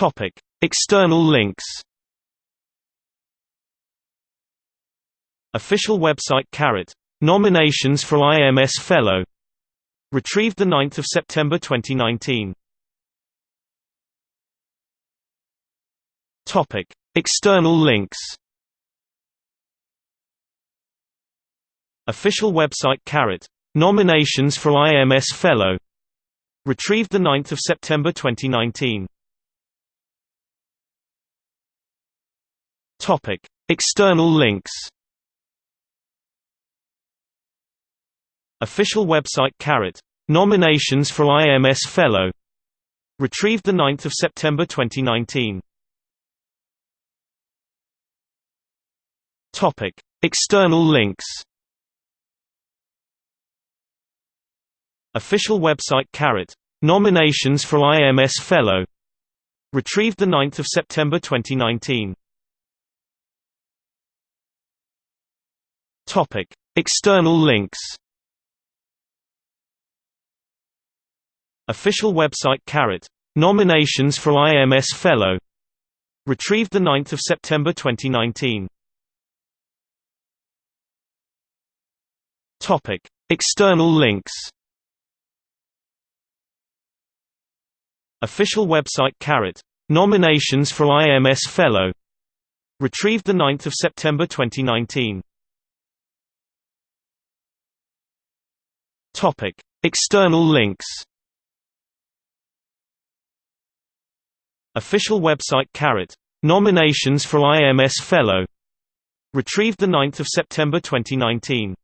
Topic: External links. Official website Carrot. Nominations for IMS Fellow. Retrieved 9 September 2019. Topic: External links. Official website Carrot. Nominations for IMS Fellow. Retrieved 9 September 2019. Topic: External links. Official website Carrot. Nominations for IMS Fellow. Retrieved 9 September 2019. Topic: External links. Official website Carrot. Nominations for IMS Fellow. Retrieved 9 September 2019. Topic: External links. Official website Carrot. Nominations for IMS Fellow. Retrieved 9 September 2019. Topic: External links. Official website Carrot. Nominations for IMS Fellow. Retrieved 9 September 2019. Topic: External links. Official website Carrot. Nominations for IMS Fellow. Retrieved 9 September 2019.